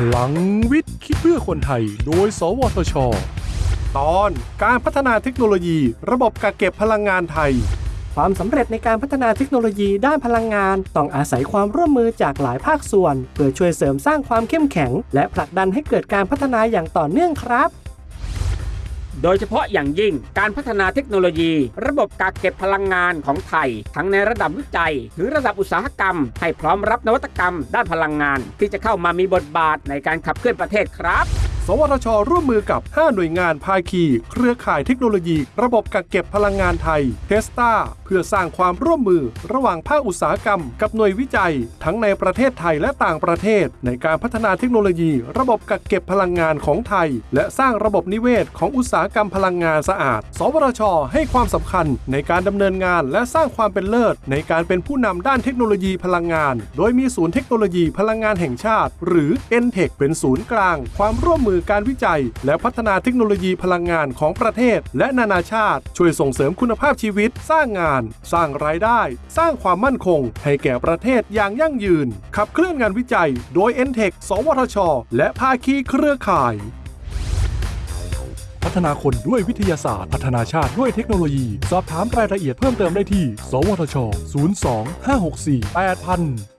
พลังวิทย์คิดเพื่อคนไทย โดย สวทช ตอนการพัฒนาเทคโนโลยี ระบบกักเก็บพลังงานไทย ความสำเร็จในการพัฒนาเทคโนโลยีด้านพลังงาน ต้องอาศัยความร่วมมือจากหลายภาคส่วน เพื่อช่วยเสริมสร้างความเข้มแข็ง และผลักดันให้เกิดการพัฒนาอย่างต่อเนื่องครับ โดยเฉพาะอย่างยิ่งการพัฒนาเทคโนโลยี ระบบกักเก็บพลังงานของไทย ทั้งในระดับวิจัย หรือระดับอุตสาหกรรม ให้พร้อมรับนวัตกรรม ด้านพลังงาน ที่จะเข้ามามีบทบาทในการขับเคลื่อนประเทศครับ สวทช ร่วมมือกับ 5 หน่วยงานภาคี เครือข่ายเทคโนโลยี ระบบกักเก็บพลังงานไทยเทสตาเพื่อสร้างความร่วมมือระหว่างภาคอุตสาหกรรม กับหน่วยวิจัย ทั้งในประเทศไทยและต่างประเทศ ในการพัฒนาเทคโนโลยี ระบบกักเก็บพลังงานของไทย และสร้างระบบนิเวศของอุตสาหกรรมพลังงานสะอาด สวทช ให้ความสำคัญในการดำเนินงานและสร้างความเป็นเลิศ ในการเป็นผู้นำด้านเทคโนโลยีพลังงาน โดยมีศูนย์เทคโนโลยีพลังงานแห่งชาติ หรือ n t e c h เป็นศูนย์กลาง ความร่วมมือการวิจัย และพัฒนาเทคโนโลยีพลังงานของประเทศ และนานาชาติ ช่วยส่งเสริมคุณภาพชีวิต สร้างงาน สร้างรายได้ สร้างความมั่นคง ให้แก่ประเทศอย่างยั่งยืน ขับเคลื่อนงานวิจัย โดย n t e c h สวทช และภาคีเครือข่ายพัฒนาคนด้วยวิทยาศาสตร์ พัฒนาชาติด้วยเทคโนโลยี สอบถามรายละเอียดเพิ่มเติมได้ที่ สวทช 02 564 8000